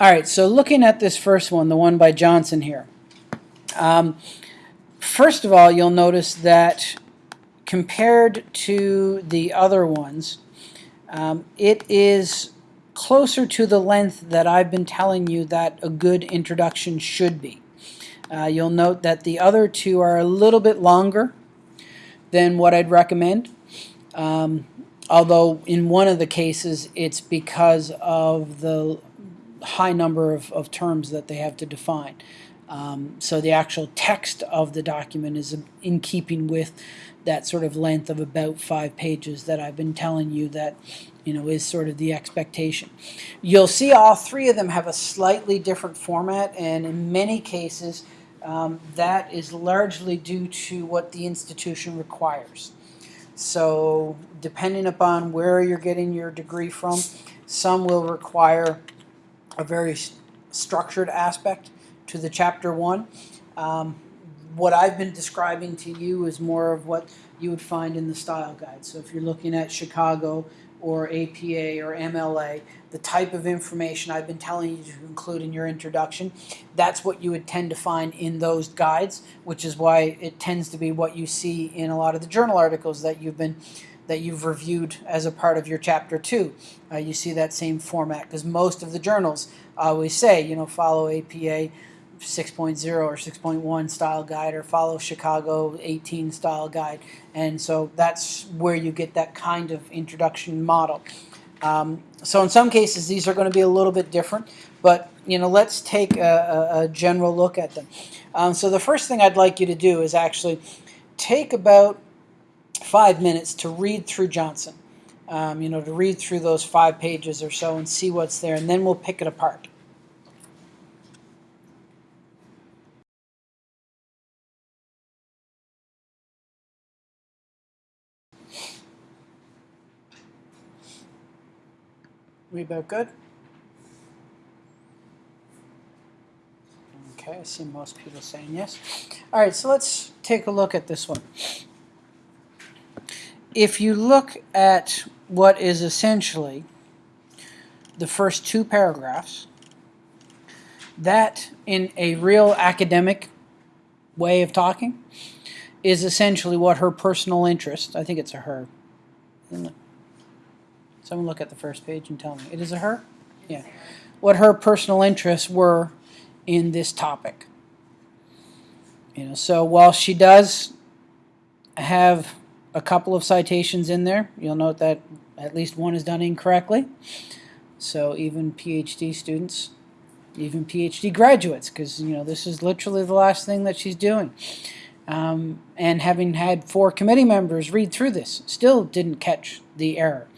All right, so looking at this first one, the one by Johnson here. Um, first of all, you'll notice that compared to the other ones, um, it is closer to the length that I've been telling you that a good introduction should be. Uh, you'll note that the other two are a little bit longer than what I'd recommend. Um, although in one of the cases it's because of the high number of, of terms that they have to define. Um, so the actual text of the document is in keeping with that sort of length of about five pages that I've been telling you that you know is sort of the expectation. You'll see all three of them have a slightly different format and in many cases um, that is largely due to what the institution requires. So depending upon where you're getting your degree from, some will require a very structured aspect to the chapter one. Um, what I've been describing to you is more of what you would find in the style guide. So if you're looking at Chicago or APA or MLA, the type of information I've been telling you to include in your introduction, that's what you would tend to find in those guides, which is why it tends to be what you see in a lot of the journal articles that you've been that you've reviewed as a part of your chapter two. Uh, you see that same format because most of the journals always say, you know, follow APA 6.0 or 6.1 style guide or follow Chicago 18 style guide. And so that's where you get that kind of introduction model. Um, so in some cases, these are going to be a little bit different, but you know, let's take a, a, a general look at them. Um, so the first thing I'd like you to do is actually take about five minutes to read through Johnson. Um, you know, to read through those five pages or so and see what's there, and then we'll pick it apart. We about good? Okay, I see most people saying yes. All right, so let's take a look at this one. If you look at what is essentially the first two paragraphs, that in a real academic way of talking is essentially what her personal interest, I think it's a her, Someone look at the first page and tell me. It is a her? Yeah. What her personal interests were in this topic. You know, so while she does have a couple of citations in there, you'll note that at least one is done incorrectly. So even PhD students, even PhD graduates, because you know this is literally the last thing that she's doing. Um, and having had four committee members read through this, still didn't catch the error.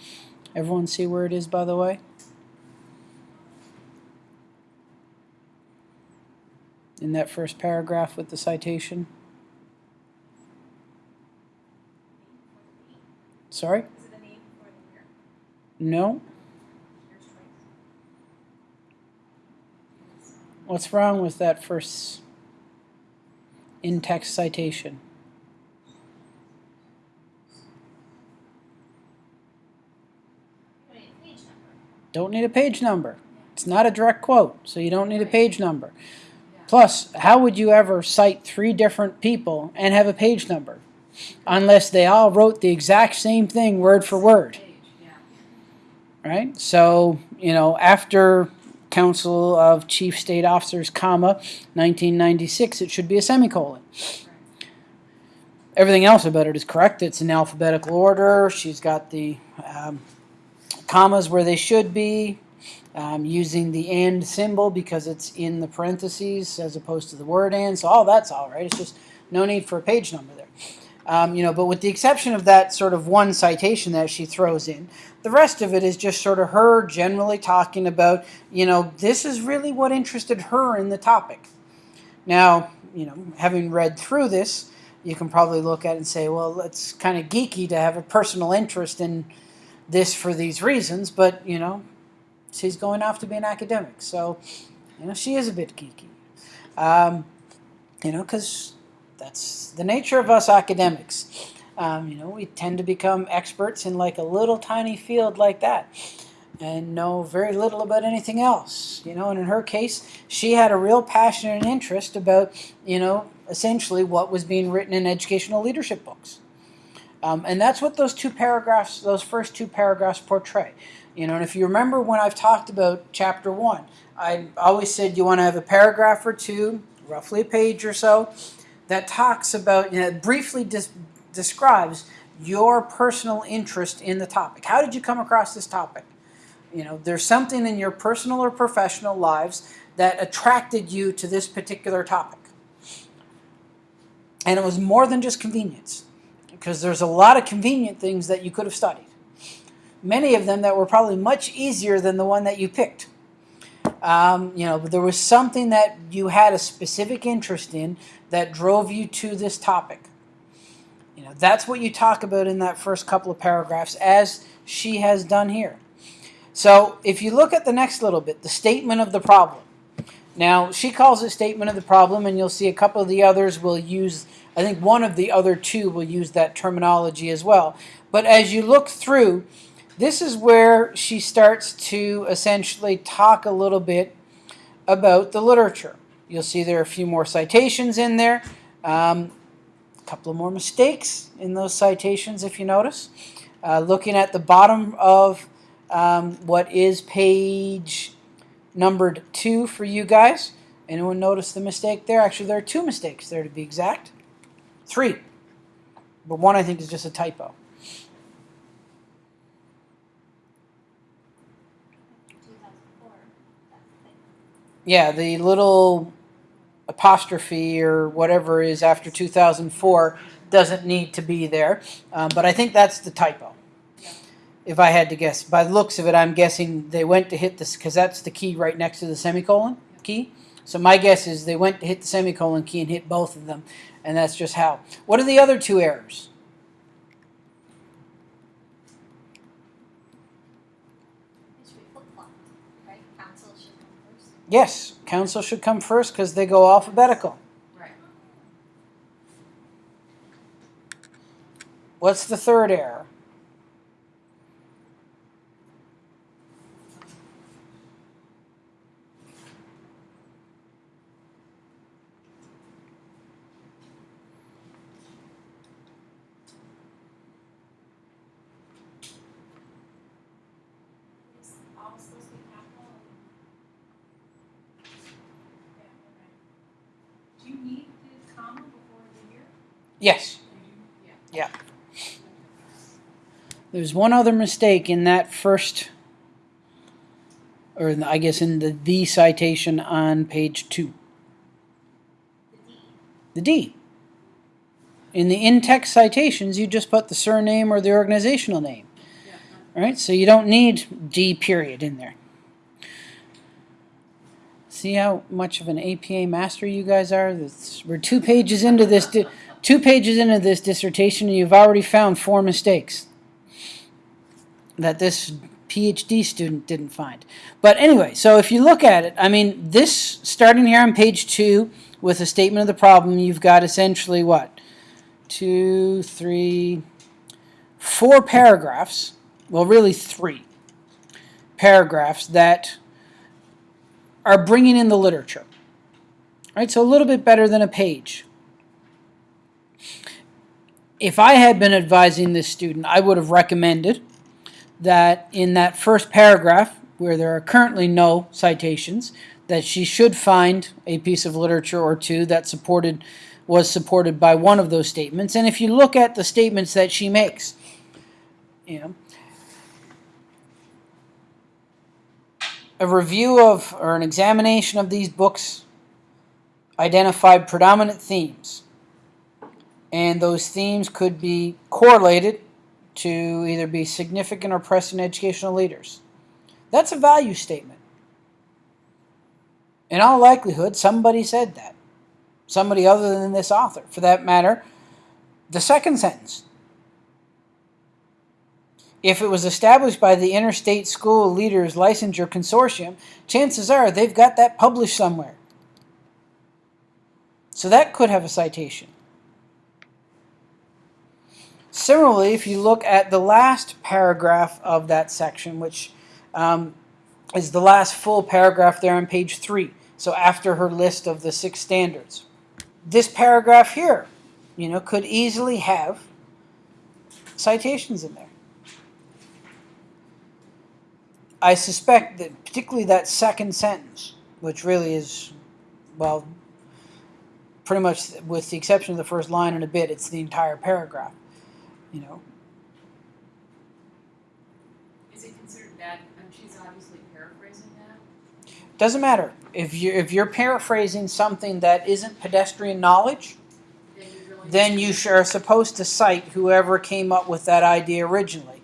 Everyone see where it is, by the way? In that first paragraph with the citation? Sorry? No. What's wrong with that first in-text citation? Don't need a page number. It's not a direct quote, so you don't need a page number. Plus, how would you ever cite three different people and have a page number? Unless they all wrote the exact same thing word for word. Right? So, you know, after Council of Chief State Officers, comma, 1996, it should be a semicolon. Everything else about it is correct. It's in alphabetical order. She's got the um, commas where they should be, um, using the AND symbol because it's in the parentheses as opposed to the word AND. So all that's all right. It's just no need for a page number there. Um, you know, but with the exception of that sort of one citation that she throws in, the rest of it is just sort of her generally talking about, you know, this is really what interested her in the topic. Now, you know, having read through this, you can probably look at it and say, well, it's kind of geeky to have a personal interest in this for these reasons, but, you know, she's going off to be an academic. So, you know, she is a bit geeky. Um, you know, because that's the nature of us academics. Um, you know, we tend to become experts in like a little tiny field like that. and know very little about anything else. You know, and in her case, she had a real passion and interest about, you know, essentially what was being written in educational leadership books. Um, and that's what those two paragraphs, those first two paragraphs portray. You know, and if you remember when I've talked about chapter one, I always said you want to have a paragraph or two, roughly a page or so, that talks about, you know, briefly describes your personal interest in the topic. How did you come across this topic? You know, there's something in your personal or professional lives that attracted you to this particular topic. And it was more than just convenience, because there's a lot of convenient things that you could have studied. Many of them that were probably much easier than the one that you picked. Um, you know, there was something that you had a specific interest in that drove you to this topic. You know, that's what you talk about in that first couple of paragraphs, as she has done here. So if you look at the next little bit, the statement of the problem. Now, she calls it statement of the problem, and you'll see a couple of the others will use, I think one of the other two will use that terminology as well. But as you look through, this is where she starts to essentially talk a little bit about the literature. You'll see there are a few more citations in there, um, a couple of more mistakes in those citations if you notice. Uh, looking at the bottom of um, what is page numbered two for you guys. Anyone notice the mistake there? Actually, there are two mistakes there to be exact. Three. But one I think is just a typo. Yeah, the little apostrophe or whatever is after 2004 doesn't need to be there. Um, but I think that's the typo if I had to guess. By the looks of it, I'm guessing they went to hit this because that's the key right next to the semicolon key. So my guess is they went to hit the semicolon key and hit both of them, and that's just how. What are the other two errors? Yes, council should come first because they go alphabetical. Right. What's the third error? Yes. Yeah. There's one other mistake in that first, or I guess in the the citation on page two. The D. In the in-text citations, you just put the surname or the organizational name. All right, so you don't need D period in there. See how much of an APA master you guys are? That's, we're two pages into this. Two pages into this dissertation, and you've already found four mistakes that this PhD student didn't find. But anyway, so if you look at it, I mean, this, starting here on page two, with a statement of the problem, you've got essentially what? Two, three, four paragraphs, well, really three paragraphs that are bringing in the literature. Right, so a little bit better than a page if I had been advising this student, I would have recommended that in that first paragraph, where there are currently no citations, that she should find a piece of literature or two that supported was supported by one of those statements. And if you look at the statements that she makes, you know, a review of or an examination of these books identified predominant themes and those themes could be correlated to either be significant or present educational leaders. That's a value statement. In all likelihood, somebody said that. Somebody other than this author. For that matter, the second sentence. If it was established by the Interstate School Leaders Licensure Consortium, chances are they've got that published somewhere. So that could have a citation. Similarly, if you look at the last paragraph of that section, which um, is the last full paragraph there on page three. So after her list of the six standards. This paragraph here, you know, could easily have citations in there. I suspect that particularly that second sentence, which really is, well, pretty much with the exception of the first line and a bit, it's the entire paragraph. You know, Is it considered bad, and she's obviously paraphrasing that? doesn't matter if you if you're paraphrasing something that isn't pedestrian knowledge, Then you really. then you are supposed to cite whoever came up with that idea originally.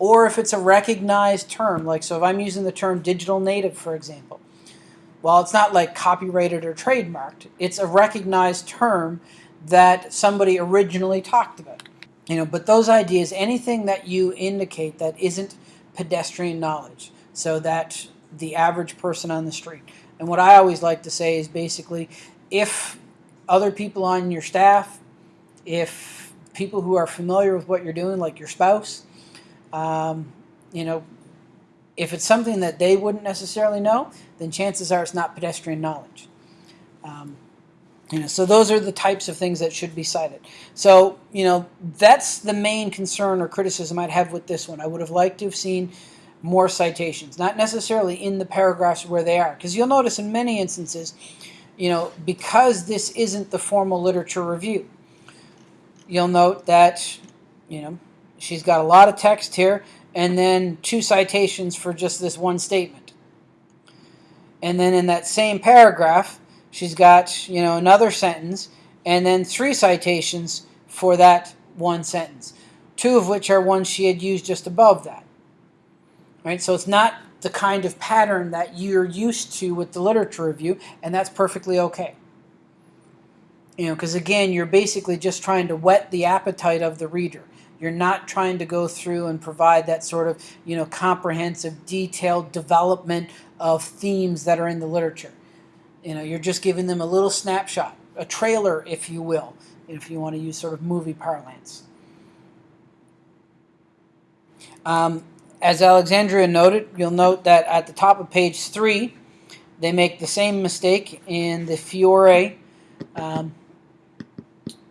Or if it's a recognized term, like so if I'm using the term digital native, for example, well, it's not like copyrighted or trademarked. It's a recognized term that somebody originally talked about. You know, but those ideas, anything that you indicate that isn't pedestrian knowledge, so that the average person on the street. And what I always like to say is basically if other people on your staff, if people who are familiar with what you're doing, like your spouse, um, you know, if it's something that they wouldn't necessarily know, then chances are it's not pedestrian knowledge. Um, you know, so those are the types of things that should be cited. So, you know, that's the main concern or criticism I'd have with this one. I would have liked to have seen more citations, not necessarily in the paragraphs where they are, because you'll notice in many instances, you know, because this isn't the formal literature review, you'll note that, you know, she's got a lot of text here and then two citations for just this one statement. And then in that same paragraph, she's got, you know, another sentence and then three citations for that one sentence, two of which are ones she had used just above that. Right? So it's not the kind of pattern that you're used to with the literature review, and that's perfectly okay. You know, because again, you're basically just trying to whet the appetite of the reader. You're not trying to go through and provide that sort of, you know, comprehensive, detailed development of themes that are in the literature. You know, you're just giving them a little snapshot, a trailer, if you will, if you want to use sort of movie parlance. Um, as Alexandria noted, you'll note that at the top of page three, they make the same mistake in the Fiore um,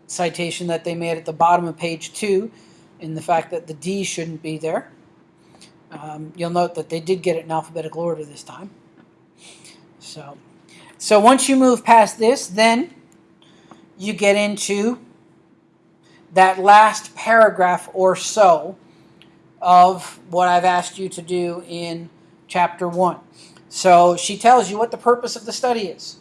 citation that they made at the bottom of page two in the fact that the D shouldn't be there. Um, you'll note that they did get it in alphabetical order this time. So, so once you move past this, then you get into that last paragraph or so of what I've asked you to do in chapter 1. So she tells you what the purpose of the study is.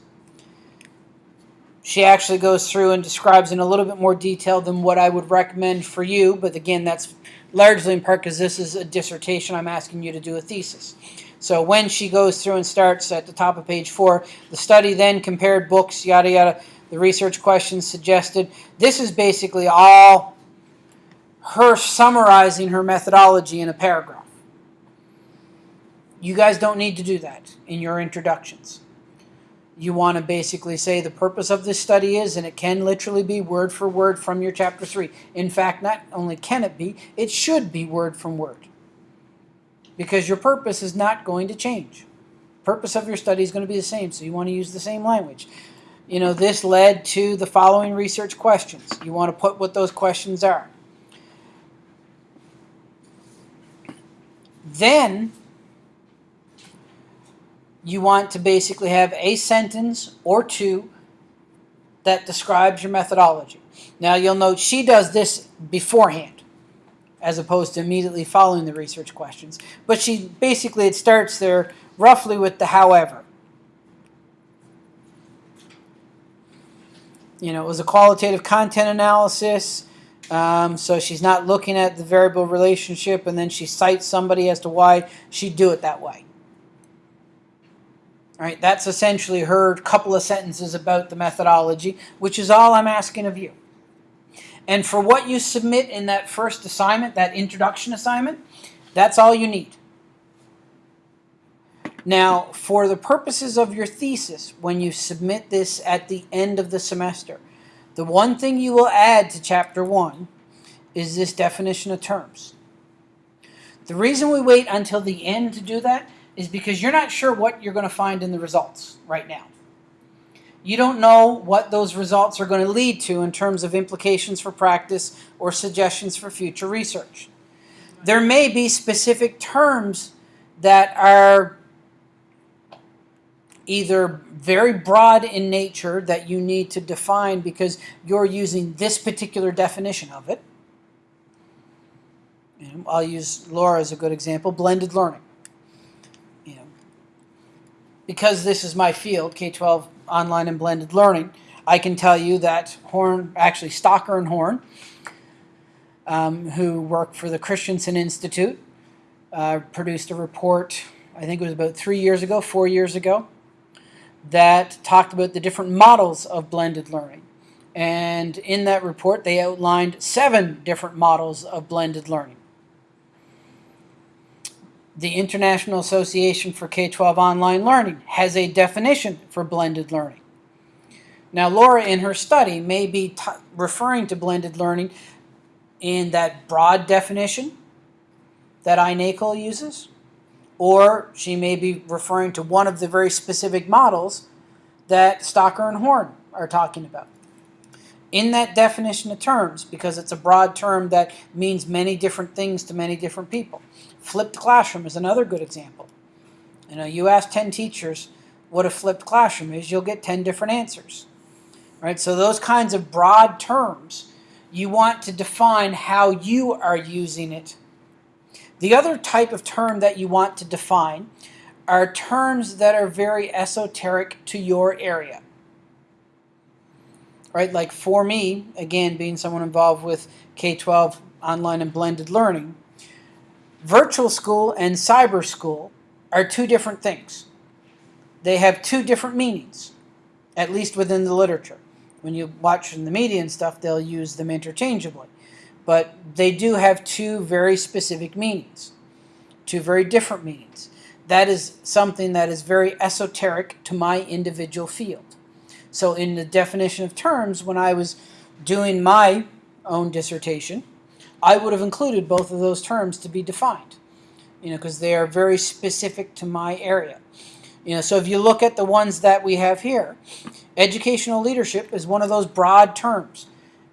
She actually goes through and describes in a little bit more detail than what I would recommend for you, but again, that's largely in part because this is a dissertation. I'm asking you to do a thesis. So when she goes through and starts at the top of page 4, the study then compared books, yada yada, the research questions suggested. This is basically all her summarizing her methodology in a paragraph. You guys don't need to do that in your introductions. You want to basically say the purpose of this study is, and it can literally be word for word from your chapter 3. In fact, not only can it be, it should be word from word. Because your purpose is not going to change. Purpose of your study is going to be the same, so you want to use the same language. You know, this led to the following research questions. You want to put what those questions are. Then you want to basically have a sentence or two that describes your methodology. Now you'll note she does this beforehand as opposed to immediately following the research questions. But she basically it starts there roughly with the however. You know, it was a qualitative content analysis. Um, so she's not looking at the variable relationship and then she cites somebody as to why she'd do it that way. All right, that's essentially her couple of sentences about the methodology, which is all I'm asking of you. And for what you submit in that first assignment, that introduction assignment, that's all you need. Now, for the purposes of your thesis, when you submit this at the end of the semester, the one thing you will add to chapter 1 is this definition of terms. The reason we wait until the end to do that is because you're not sure what you're going to find in the results right now. You don't know what those results are going to lead to in terms of implications for practice or suggestions for future research. There may be specific terms that are either very broad in nature that you need to define because you're using this particular definition of it. You know, I'll use Laura as a good example, blended learning. You know, because this is my field, K-12 online and blended learning, I can tell you that Horn, actually Staker and Horn, um, who work for the Christensen Institute, uh, produced a report, I think it was about three years ago, four years ago, that talked about the different models of blended learning. And in that report, they outlined seven different models of blended learning. The International Association for K-12 Online Learning has a definition for blended learning. Now, Laura, in her study, may be referring to blended learning in that broad definition that iNACOL uses, or she may be referring to one of the very specific models that Staker and Horn are talking about. In that definition of terms, because it's a broad term that means many different things to many different people. Flipped classroom is another good example. You know, you ask 10 teachers what a flipped classroom is, you'll get 10 different answers. Right? So those kinds of broad terms, you want to define how you are using it. The other type of term that you want to define are terms that are very esoteric to your area. Right? Like for me, again, being someone involved with K-12 online and blended learning, virtual school and cyber school are two different things. They have two different meanings, at least within the literature. When you watch in the media and stuff, they'll use them interchangeably. But they do have two very specific meanings, two very different meanings. That is something that is very esoteric to my individual field. So in the definition of terms, when I was doing my own dissertation, I would have included both of those terms to be defined, you know, because they are very specific to my area. You know, so if you look at the ones that we have here, educational leadership is one of those broad terms.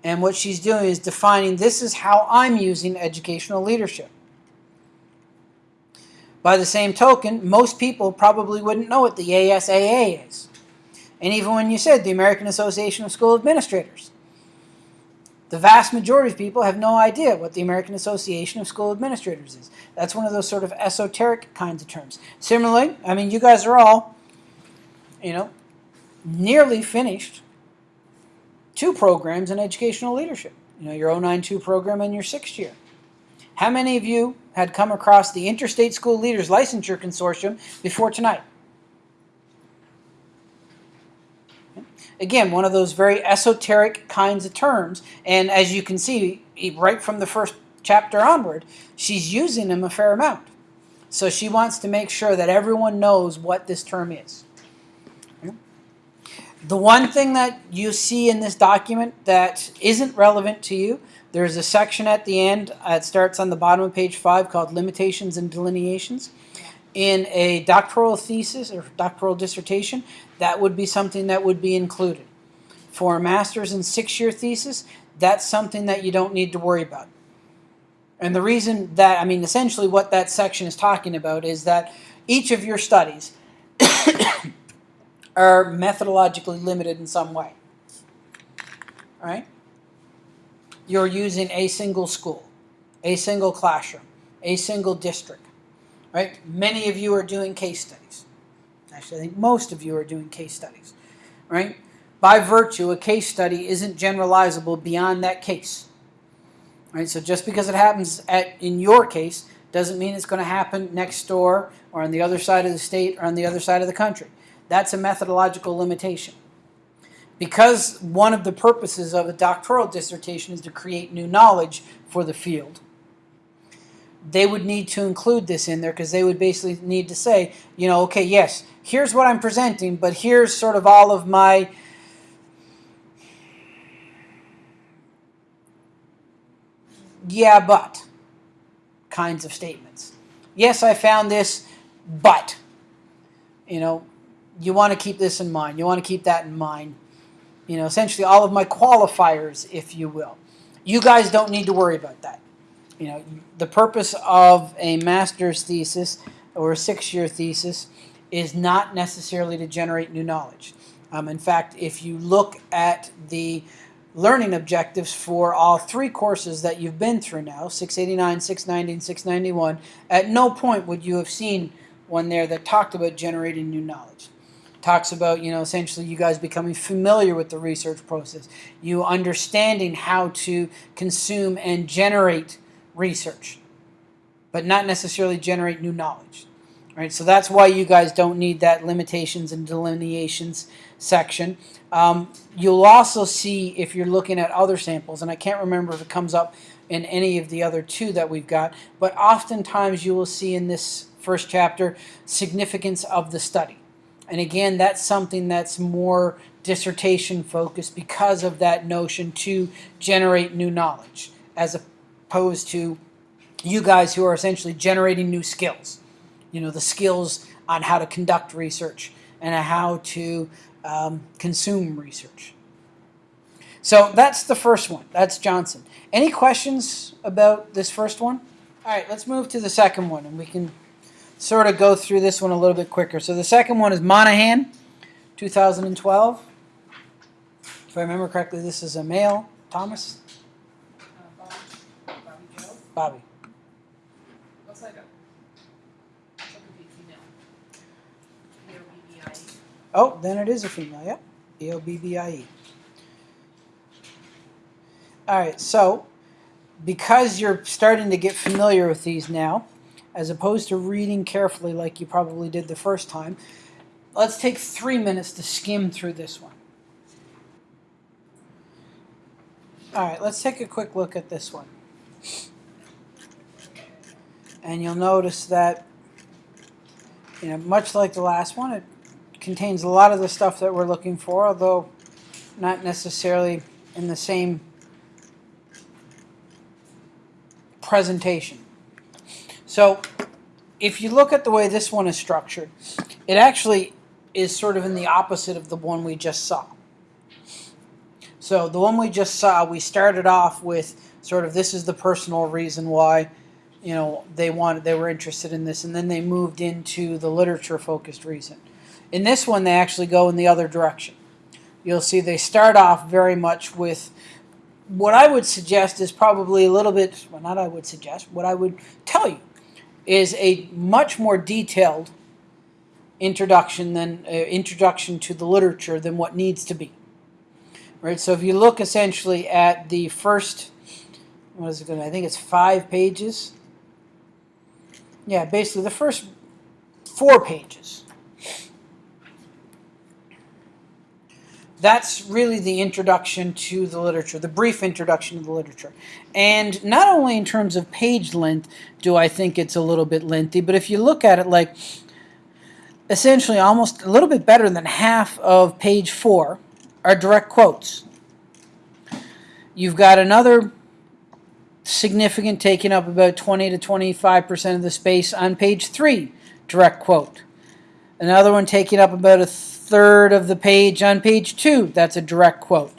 And what she's doing is defining this is how I'm using educational leadership. By the same token, most people probably wouldn't know what the ASAA is. And even when you said the American Association of School Administrators, the vast majority of people have no idea what the American Association of School Administrators is. That's one of those sort of esoteric kinds of terms. Similarly, I mean, you guys are all, you know, nearly finished two programs in educational leadership. You know, your 092 program and your sixth year. How many of you had come across the Interstate School Leaders Licensure Consortium before tonight? Again, one of those very esoteric kinds of terms. And as you can see, right from the first chapter onward, she's using them a fair amount. So she wants to make sure that everyone knows what this term is. The one thing that you see in this document that isn't relevant to you, there's a section at the end, uh, it starts on the bottom of page 5 called Limitations and Delimitations. In a doctoral thesis or doctoral dissertation, that would be something that would be included. For a master's and six-year thesis, that's something that you don't need to worry about. And the reason that, I mean, essentially what that section is talking about is that each of your studies are methodologically limited in some way. All right? You're using a single school, a single classroom, a single district. Right? Many of you are doing case studies. Actually, I think most of you are doing case studies, right? By virtue, a case study isn't generalizable beyond that case. Right? So just because it happens at in your case doesn't mean it's going to happen next door or on the other side of the state or on the other side of the country. That's a methodological limitation. Because one of the purposes of a doctoral dissertation is to create new knowledge for the field, they would need to include this in there because they would basically need to say, you know, okay, yes, here's what I'm presenting, but here's sort of all of my yeah, but kinds of statements. Yes, I found this, but, you know, you want to keep this in mind. You want to keep that in mind. You know, essentially all of my qualifiers, if you will. You guys don't need to worry about that. You know, the purpose of a master's thesis or a six-year thesis is not necessarily to generate new knowledge. Um, in fact, if you look at the learning objectives for all three courses that you've been through now 689, 690, and 691 at no point would you have seen one there that talked about generating new knowledge. Talks about, you know, essentially you guys becoming familiar with the research process, you understanding how to consume and generate research, but not necessarily generate new knowledge. Right, so that's why you guys don't need that limitations and delimitations section. Um, you'll also see if you're looking at other samples, and I can't remember if it comes up in any of the other two that we've got, but oftentimes you will see in this first chapter significance of the study. And again, that's something that's more dissertation focused because of that notion to generate new knowledge as opposed to you guys who are essentially generating new skills. You know, the skills on how to conduct research and how to um, consume research. So that's the first one. That's Johnson. Any questions about this first one? All right, let's move to the second one, and we can sort of go through this one a little bit quicker. So the second one is Monahan, 2012. If I remember correctly, this is a male. Thomas? Uh, Bobby, Bobby Joe, Bobby. looks like a, looks like a female. B O B B I E. Oh, then it is a female, yep. E-O-B-B-I-E. All right, so because you're starting to get familiar with these now, as opposed to reading carefully like you probably did the first time, let's take three minutes to skim through this one. All right, let's take a quick look at this one. And you'll notice that, you know, much like the last one, it contains a lot of the stuff that we're looking for, although not necessarily in the same presentation. So if you look at the way this one is structured, it actually is sort of in the opposite of the one we just saw. So the one we just saw, we started off with sort of this is the personal reason why you know they wanted they were interested in this and then they moved into the literature focused reason. In this one they actually go in the other direction. You'll see they start off very much with what I would suggest is probably a little bit, well, not I would suggest, what I would tell you is a much more detailed introduction than uh, introduction to the literature than what needs to be. Right. So if you look essentially at the first, what is it going? to I think it's five pages. Yeah, basically the first four pages that's really the introduction to the literature, the brief introduction to the literature. And not only in terms of page length do I think it's a little bit lengthy, but if you look at it like essentially almost a little bit better than half of page four are direct quotes. You've got another significant taking up about 20 to 25% of the space on page three, direct quote. Another one taking up about a third of the page on page two. That's a direct quote.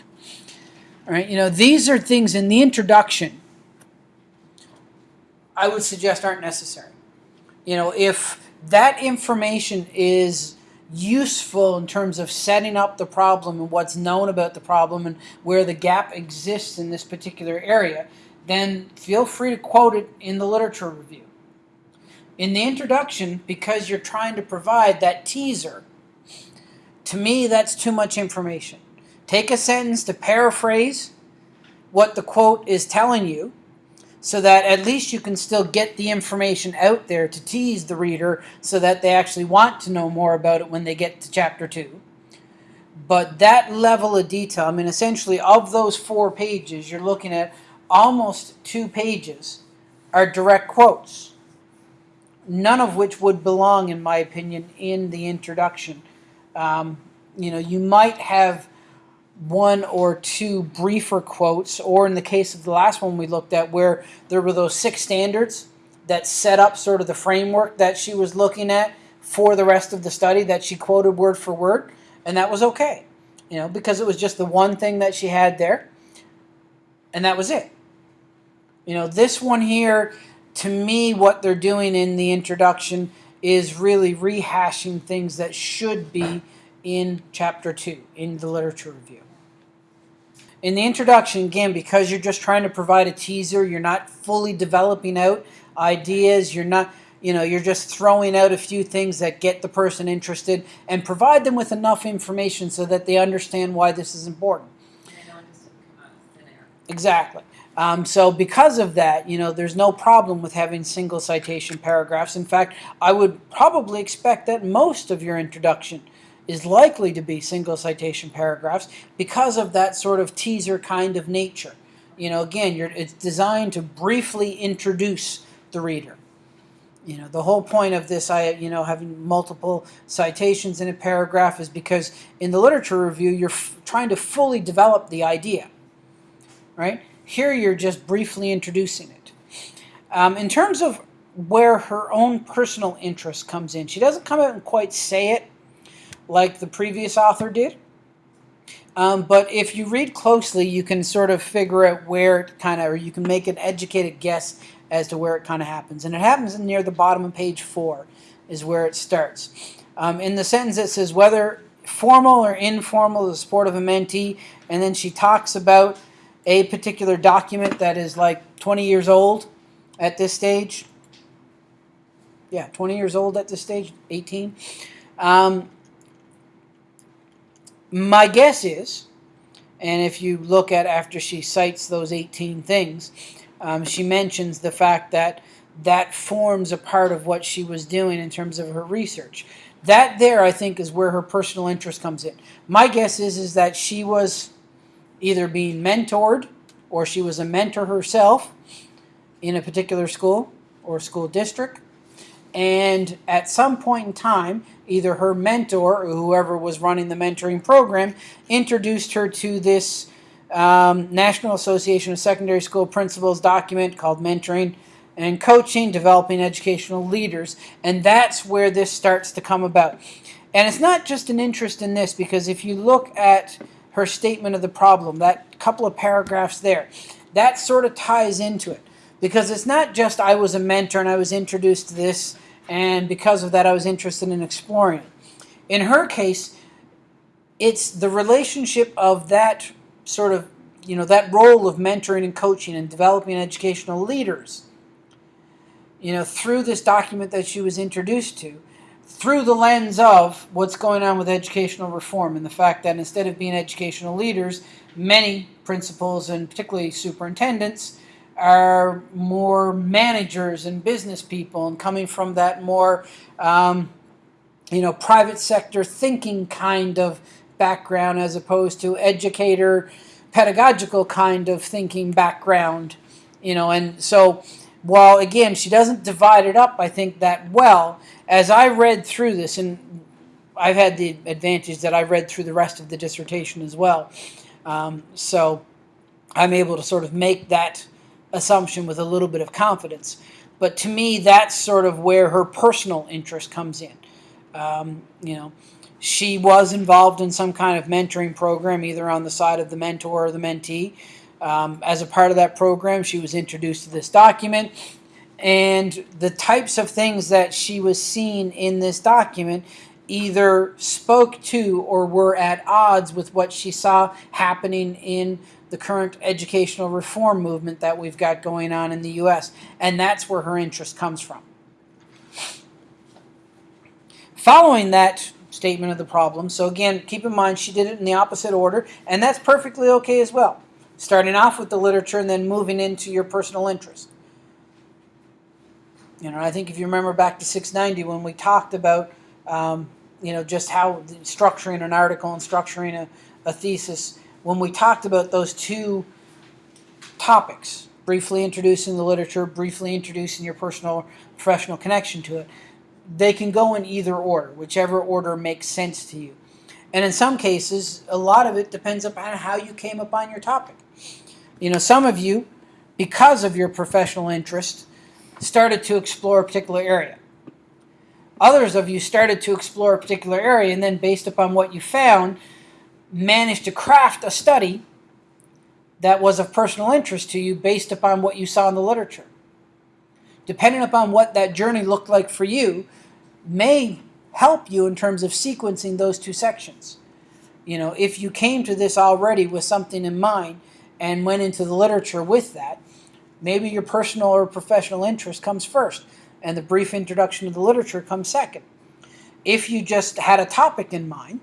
All right, you know, these are things in the introduction I would suggest aren't necessary. You know, if that information is useful in terms of setting up the problem and what's known about the problem and where the gap exists in this particular area, then feel free to quote it in the literature review. In the introduction, because you're trying to provide that teaser to me, that's too much information. Take a sentence to paraphrase what the quote is telling you so that at least you can still get the information out there to tease the reader so that they actually want to know more about it when they get to chapter 2. But that level of detail, I mean, essentially, of those four pages, you're looking at almost two pages are direct quotes, none of which would belong, in my opinion, in the introduction um, you know, you might have one or two briefer quotes, or in the case of the last one we looked at, where there were those six standards, that set up sort of the framework that she was looking at for the rest of the study that she quoted word for word, and that was okay. You know, because it was just the one thing that she had there, and that was it. You know, this one here, to me, what they're doing in the introduction is really rehashing things that should be in chapter two, in the literature review. In the introduction, again, because you're just trying to provide a teaser, you're not fully developing out ideas, you're not, you know, you're just throwing out a few things that get the person interested and provide them with enough information so that they understand why this is important. And I know it doesn't come out of thin air. Exactly. Um, so because of that, you know, there's no problem with having single citation paragraphs. In fact, I would probably expect that most of your introduction is likely to be single citation paragraphs because of that sort of teaser kind of nature. You know, again, it's designed to briefly introduce the reader. You know, the whole point of this, I, you know, having multiple citations in a paragraph is because in the literature review, you're trying to fully develop the idea, right? Here, you're just briefly introducing it. Um, in terms of where her own personal interest comes in, she doesn't come out and quite say it like the previous author did. Um, but if you read closely, you can sort of figure out where it kind of, or you can make an educated guess as to where it kind of happens. And it happens near the bottom of page four, is where it starts. Um, in the sentence, it says whether formal or informal, the support of a mentee, and then she talks about a particular document that is like 20 years old at this stage. Yeah, 20 years old at this stage, 18. Um, my guess is, and if you look at after she cites those 18 things, um, she mentions the fact that that forms a part of what she was doing in terms of her research. That there, I think, is where her personal interest comes in. My guess is is that she was either being mentored or she was a mentor herself in a particular school or school district. And at some point in time, either her mentor or whoever was running the mentoring program introduced her to this um, National Association of Secondary School Principals document called Mentoring and Coaching Developing Educational Leaders. And that's where this starts to come about. And it's not just an interest in this, because if you look at her statement of the problem, that couple of paragraphs there, that sort of ties into it. Because it's not just I was a mentor and I was introduced to this, and because of that, I was interested in exploring it. In her case, it's the relationship of that sort of, you know, that role of mentoring and coaching and developing educational leaders, you know, through this document that she was introduced to, through the lens of what's going on with educational reform and the fact that instead of being educational leaders, many principals and particularly superintendents are more managers and business people and coming from that more um, you know private sector thinking kind of background as opposed to educator pedagogical kind of thinking background you know and so while again she doesn't divide it up i think that well as i read through this and i've had the advantage that i read through the rest of the dissertation as well um, so i'm able to sort of make that assumption with a little bit of confidence. But to me, that's sort of where her personal interest comes in. Um, you know, she was involved in some kind of mentoring program, either on the side of the mentor or the mentee. Um, as a part of that program, she was introduced to this document. And the types of things that she was seeing in this document either spoke to or were at odds with what she saw happening in the current educational reform movement that we've got going on in the US. And that's where her interest comes from. Following that statement of the problem, so again, keep in mind she did it in the opposite order, and that's perfectly okay as well. Starting off with the literature and then moving into your personal interest. You know, I think if you remember back to 690 when we talked about, um, you know, just how structuring an article and structuring a, a thesis, when we talked about those two topics, briefly introducing the literature, briefly introducing your personal professional connection to it, they can go in either order, whichever order makes sense to you. And in some cases, a lot of it depends upon how you came upon your topic. You know, some of you, because of your professional interest, started to explore a particular area. Others of you started to explore a particular area and then, based upon what you found, managed to craft a study that was of personal interest to you based upon what you saw in the literature. Depending upon what that journey looked like for you, may help you in terms of sequencing those two sections. You know, if you came to this already with something in mind and went into the literature with that, maybe your personal or professional interest comes first and the brief introduction to the literature comes second. If you just had a topic in mind,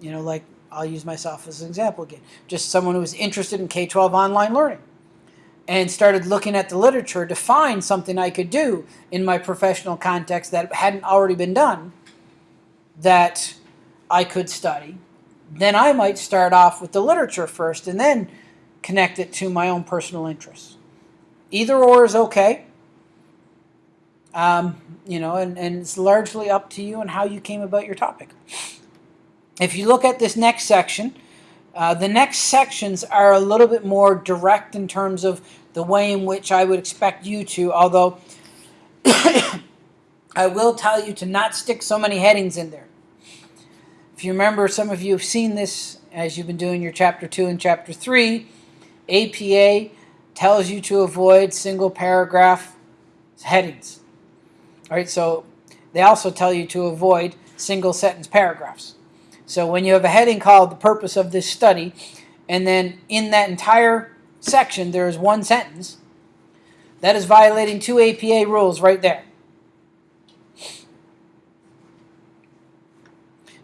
you know, like I'll use myself as an example again, just someone who was interested in K 12 online learning and started looking at the literature to find something I could do in my professional context that hadn't already been done that I could study, then I might start off with the literature first and then connect it to my own personal interests. Either or is okay. Um, you know, and, and it's largely up to you and how you came about your topic. If you look at this next section, uh, the next sections are a little bit more direct in terms of the way in which I would expect you to, although I will tell you to not stick so many headings in there. If you remember, some of you have seen this as you've been doing your chapter 2 and chapter 3. APA tells you to avoid single paragraph headings. All right, so they also tell you to avoid single sentence paragraphs. So when you have a heading called the purpose of this study, and then in that entire section there is one sentence, that is violating two APA rules right there.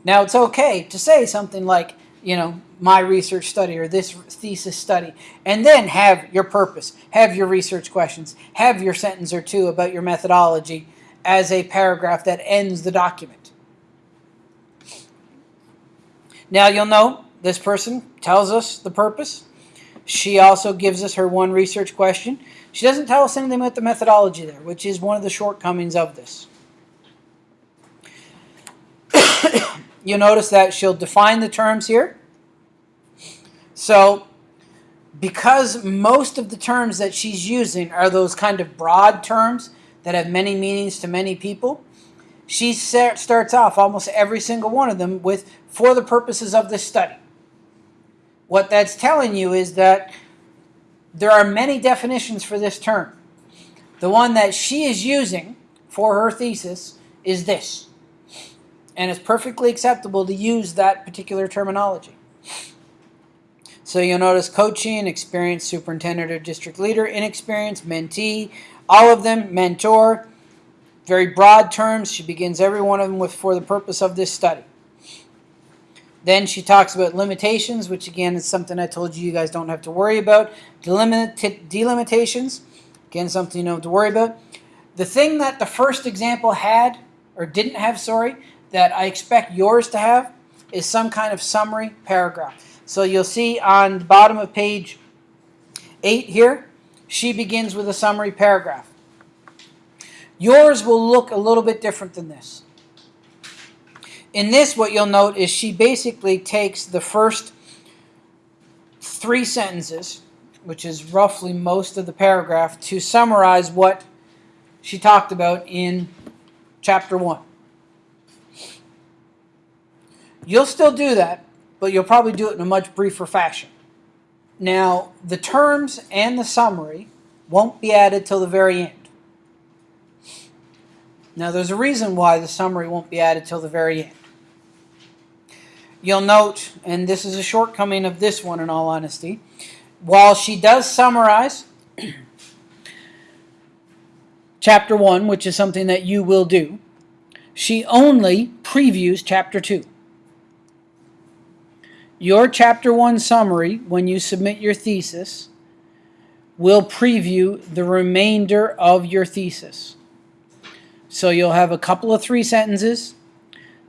Now it's okay to say something like, you know, my research study or this thesis study, and then have your purpose, have your research questions, have your sentence or two about your methodology as a paragraph that ends the document. Now you'll know this person tells us the purpose. She also gives us her one research question. She doesn't tell us anything about the methodology there, which is one of the shortcomings of this. You'll notice that she'll define the terms here. So, because most of the terms that she's using are those kind of broad terms that have many meanings to many people, she starts off almost every single one of them with for the purposes of this study. What that's telling you is that there are many definitions for this term. The one that she is using for her thesis is this. And it's perfectly acceptable to use that particular terminology. So you'll notice coaching, experienced superintendent or district leader, inexperienced, mentee, all of them, mentor, very broad terms. She begins every one of them with for the purpose of this study. Then she talks about limitations, which again is something I told you you guys don't have to worry about. Delimit delimitations, again, something you don't have to worry about. The thing that the first example had, or didn't have, sorry, that I expect yours to have, is some kind of summary paragraph. So you'll see on the bottom of page 8 here, she begins with a summary paragraph. Yours will look a little bit different than this. In this, what you'll note is she basically takes the first three sentences, which is roughly most of the paragraph, to summarize what she talked about in chapter 1. You'll still do that, but you'll probably do it in a much briefer fashion. Now, the terms and the summary won't be added till the very end. Now, there's a reason why the summary won't be added till the very end. You'll note, and this is a shortcoming of this one in all honesty, while she does summarize chapter 1, which is something that you will do, she only previews chapter 2. Your chapter 1 summary, when you submit your thesis, will preview the remainder of your thesis. So you'll have a couple of three sentences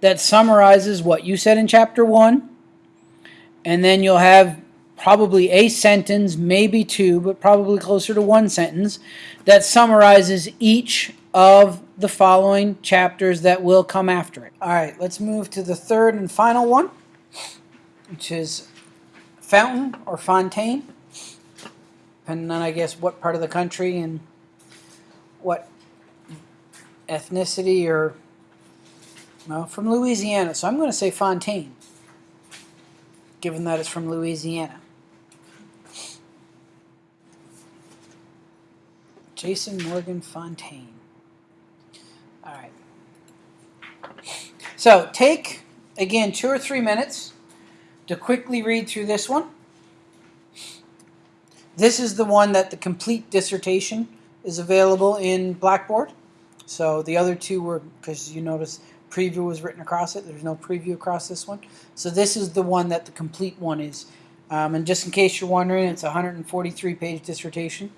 that summarizes what you said in chapter 1 and then you'll have probably a sentence, maybe two, but probably closer to one sentence that summarizes each of the following chapters that will come after it. All right, let's move to the third and final one, which is fountain or fontaine, depending on, I guess, what part of the country and what ethnicity or well from Louisiana. So I'm going to say Fontaine, given that it's from Louisiana. Jason Morgan Fontaine. All right. So take again two or three minutes to quickly read through this one. This is the one that the complete dissertation is available in Blackboard. So the other two were, because you notice preview was written across it, there's no preview across this one. So this is the one that the complete one is. Um, and just in case you're wondering, it's a 143 page dissertation,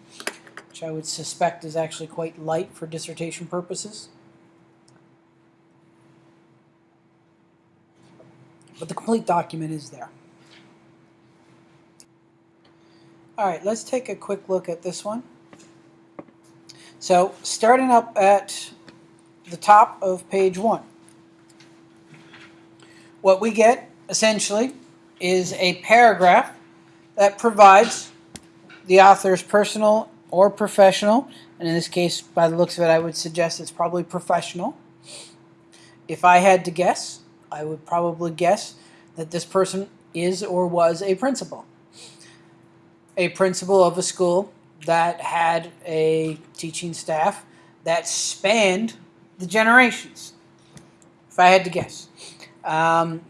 which I would suspect is actually quite light for dissertation purposes. But the complete document is there. All right, let's take a quick look at this one. So starting up at the top of page one, what we get essentially is a paragraph that provides the author's personal or professional, and in this case, by the looks of it, I would suggest it's probably professional. If I had to guess, I would probably guess that this person is or was a principal a principal of a school that had a teaching staff that spanned the generations, if I had to guess. Um,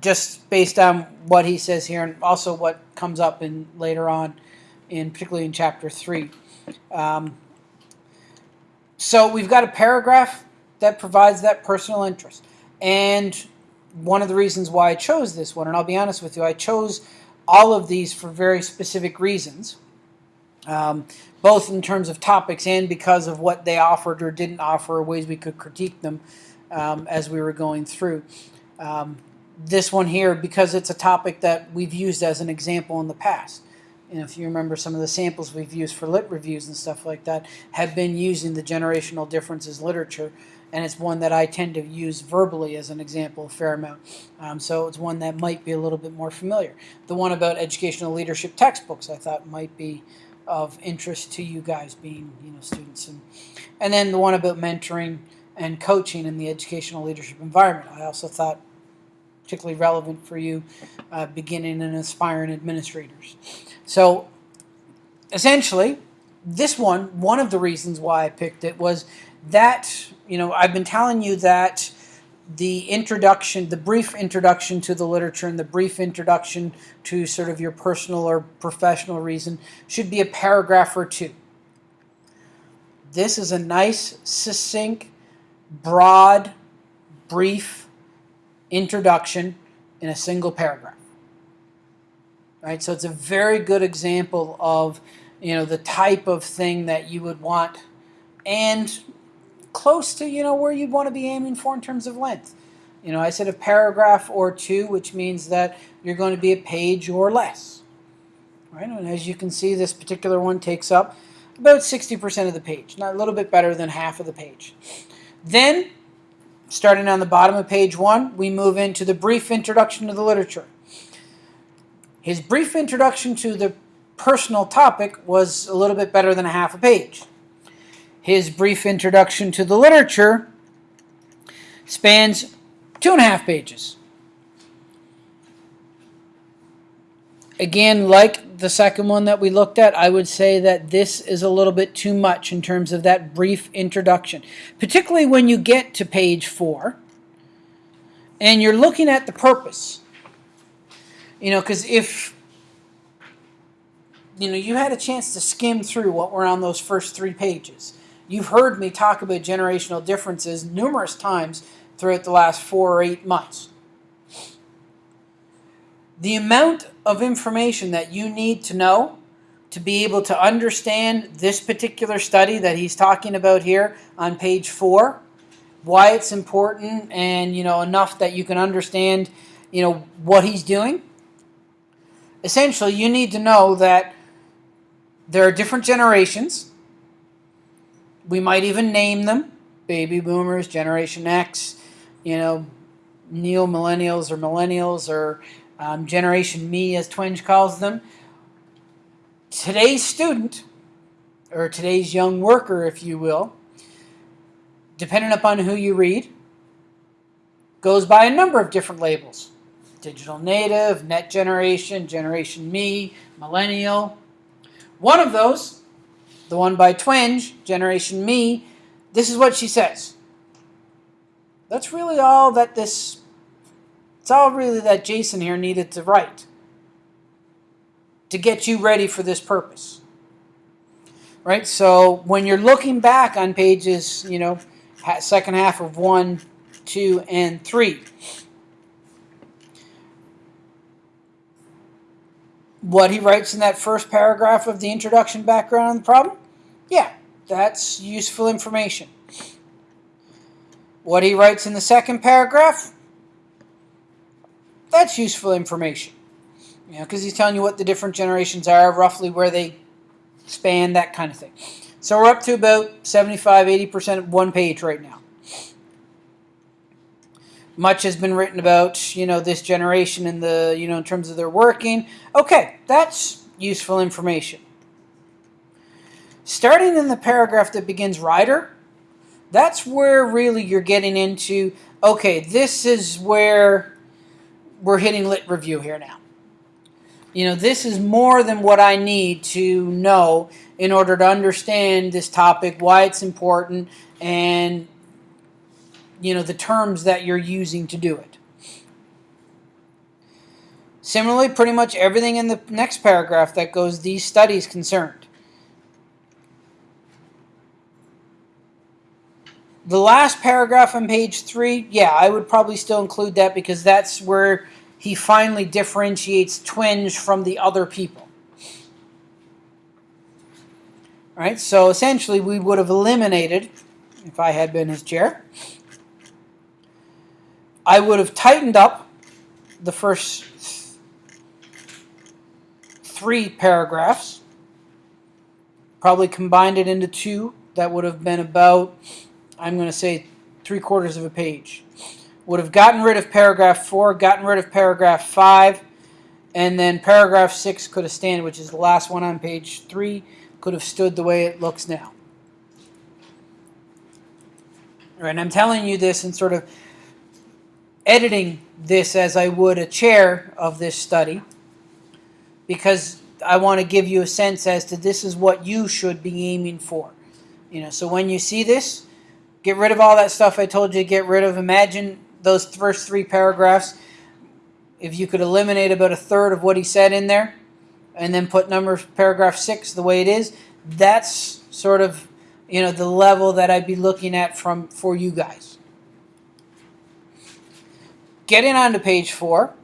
just based on what he says here and also what comes up in later on, in particularly in chapter 3. Um, so we've got a paragraph that provides that personal interest. And one of the reasons why I chose this one, and I'll be honest with you, I chose all of these for very specific reasons, um, both in terms of topics and because of what they offered or didn't offer, or ways we could critique them um, as we were going through. Um, this one here, because it's a topic that we've used as an example in the past. And if you remember some of the samples we've used for lit reviews and stuff like that, have been using the generational differences literature and it's one that I tend to use verbally as an example a fair amount. Um, so it's one that might be a little bit more familiar. The one about educational leadership textbooks I thought might be of interest to you guys being you know students and and then the one about mentoring and coaching in the educational leadership environment I also thought particularly relevant for you uh, beginning and aspiring administrators. So essentially this one, one of the reasons why I picked it was that, you know, I've been telling you that the introduction, the brief introduction to the literature and the brief introduction to sort of your personal or professional reason should be a paragraph or two. This is a nice, succinct, broad, brief introduction in a single paragraph. Right? So it's a very good example of, you know, the type of thing that you would want and close to, you know, where you'd want to be aiming for in terms of length. You know, I said a paragraph or two, which means that you're going to be a page or less. Right? And as you can see, this particular one takes up about 60% of the page, not a little bit better than half of the page. Then, starting on the bottom of page one, we move into the brief introduction to the literature. His brief introduction to the personal topic was a little bit better than a half a page. His brief introduction to the literature spans two and a half pages. Again, like the second one that we looked at, I would say that this is a little bit too much in terms of that brief introduction, particularly when you get to page four and you're looking at the purpose. You know, because if you know you had a chance to skim through what were on those first three pages, You've heard me talk about generational differences numerous times throughout the last four or eight months. The amount of information that you need to know to be able to understand this particular study that he's talking about here on page four, why it's important, and you know enough that you can understand, you know what he's doing. Essentially, you need to know that there are different generations we might even name them baby boomers, Generation X, you know, neo millennials or millennials or um, Generation Me, as Twenge calls them. Today's student, or today's young worker, if you will, depending upon who you read, goes by a number of different labels digital native, net generation, generation me, millennial. One of those, the one by Twenge, generation me, this is what she says. That's really all that this, it's all really that Jason here needed to write to get you ready for this purpose. Right? So when you're looking back on pages, you know, second half of one, two, and three, what he writes in that first paragraph of the introduction background on the problem, yeah, that's useful information. What he writes in the second paragraph, that's useful information. You know, because he's telling you what the different generations are, roughly where they span, that kind of thing. So we're up to about 75, 80% of one page right now. Much has been written about, you know, this generation and the, you know, in terms of their working. Okay, that's useful information. Starting in the paragraph that begins writer, that's where really you're getting into, okay, this is where we're hitting lit review here now. You know, this is more than what I need to know in order to understand this topic, why it's important, and you know the terms that you're using to do it. Similarly, pretty much everything in the next paragraph that goes these studies concerned. The last paragraph on page three, yeah, I would probably still include that because that's where he finally differentiates Twenge from the other people. All right, so essentially we would have eliminated, if I had been his chair, I would have tightened up the first three paragraphs, probably combined it into two. That would have been about, I'm going to say, three quarters of a page. Would have gotten rid of paragraph four, gotten rid of paragraph five, and then paragraph six could have stayed, which is the last one on page three, could have stood the way it looks now. All right, and I'm telling you this in sort of editing this as I would a chair of this study because I want to give you a sense as to this is what you should be aiming for. You know, so when you see this, get rid of all that stuff I told you to get rid of. Imagine those first three paragraphs. If you could eliminate about a third of what he said in there and then put number paragraph six the way it is, that's sort of you know the level that I'd be looking at from for you guys getting on to page four,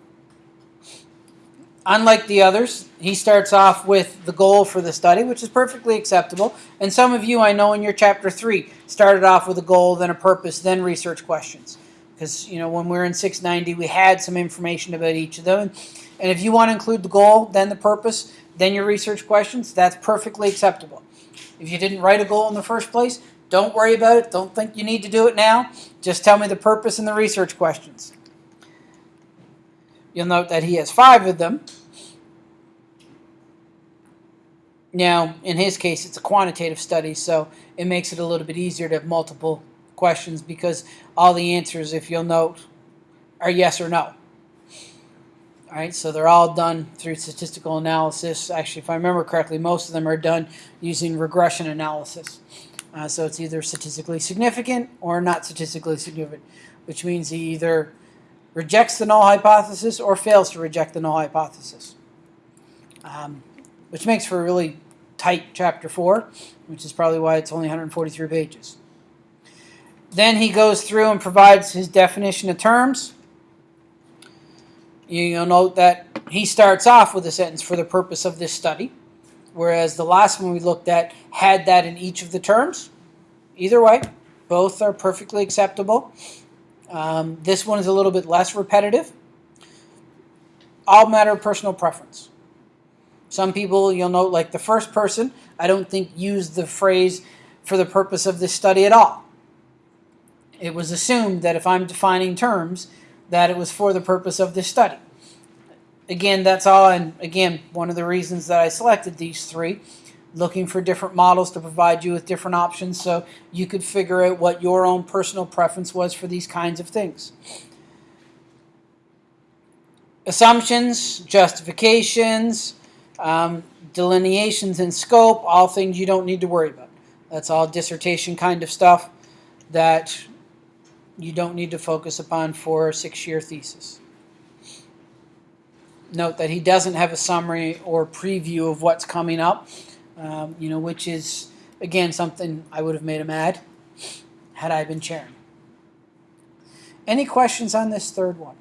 unlike the others, he starts off with the goal for the study, which is perfectly acceptable. And some of you, I know in your chapter three, started off with a goal, then a purpose, then research questions. Because, you know, when we were in 690, we had some information about each of them. And if you want to include the goal, then the purpose, then your research questions, that's perfectly acceptable. If you didn't write a goal in the first place, don't worry about it. Don't think you need to do it now. Just tell me the purpose and the research questions. You'll note that he has five of them. Now, in his case, it's a quantitative study, so it makes it a little bit easier to have multiple questions because all the answers, if you'll note, are yes or no. All right, so they're all done through statistical analysis. Actually, if I remember correctly, most of them are done using regression analysis. Uh, so it's either statistically significant or not statistically significant, which means he either rejects the null hypothesis or fails to reject the null hypothesis. Um, which makes for a really tight chapter 4, which is probably why it's only 143 pages. Then he goes through and provides his definition of terms. You'll note that he starts off with a sentence for the purpose of this study, whereas the last one we looked at had that in each of the terms. Either way, both are perfectly acceptable. Um, this one is a little bit less repetitive. All matter of personal preference. Some people, you'll note, like the first person, I don't think used the phrase for the purpose of this study at all. It was assumed that if I'm defining terms, that it was for the purpose of this study. Again, that's all, and again, one of the reasons that I selected these three. Looking for different models to provide you with different options so you could figure out what your own personal preference was for these kinds of things. Assumptions, justifications, um, delineations in scope, all things you don't need to worry about. That's all dissertation kind of stuff that you don't need to focus upon for a six-year thesis. Note that he doesn't have a summary or preview of what's coming up, um, you know, which is, again, something I would have made him add had I been chairing. Any questions on this third one?